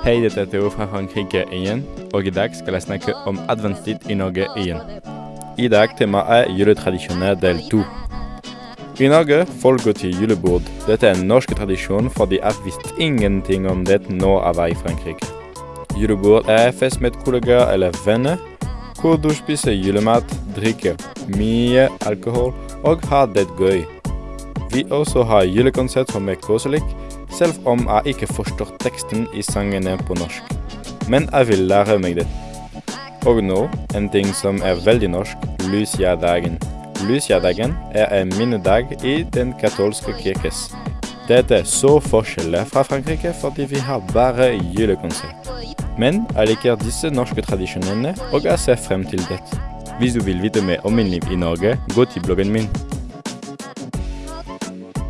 Hei, dette er Theo fra Frankrike igjen, og i dag skal jeg snakke om adventstid i Norge igjen. I dag temaet er juletradisjoner del to. I Norge folk går til julebord. Dette er en norsk tradisjon fordi jeg visste ingenting om det nå jeg var i Frankrike. Julebord er fest med kollegaer eller venner, hvor du spiser julemat, drikker mye alkohol og har det gøy. Vi også har julekonsert som er koselig, selv om jeg ikke forstår teksten i sangene på norsk. Men jeg vil lære meg det. Og nå, en ting som er veldig norsk, Lucia-dagen. Lucia-dagen er en minnedag i den katolske kirkes. Dette er så forskjellig fra Frankrike fordi vi har bare julekonsert. Men jeg liker disse norske tradisjonene, og jeg ser frem til det. Hvis du vil vite mer om min liv i Norge, gå til bloggen min. Thank you.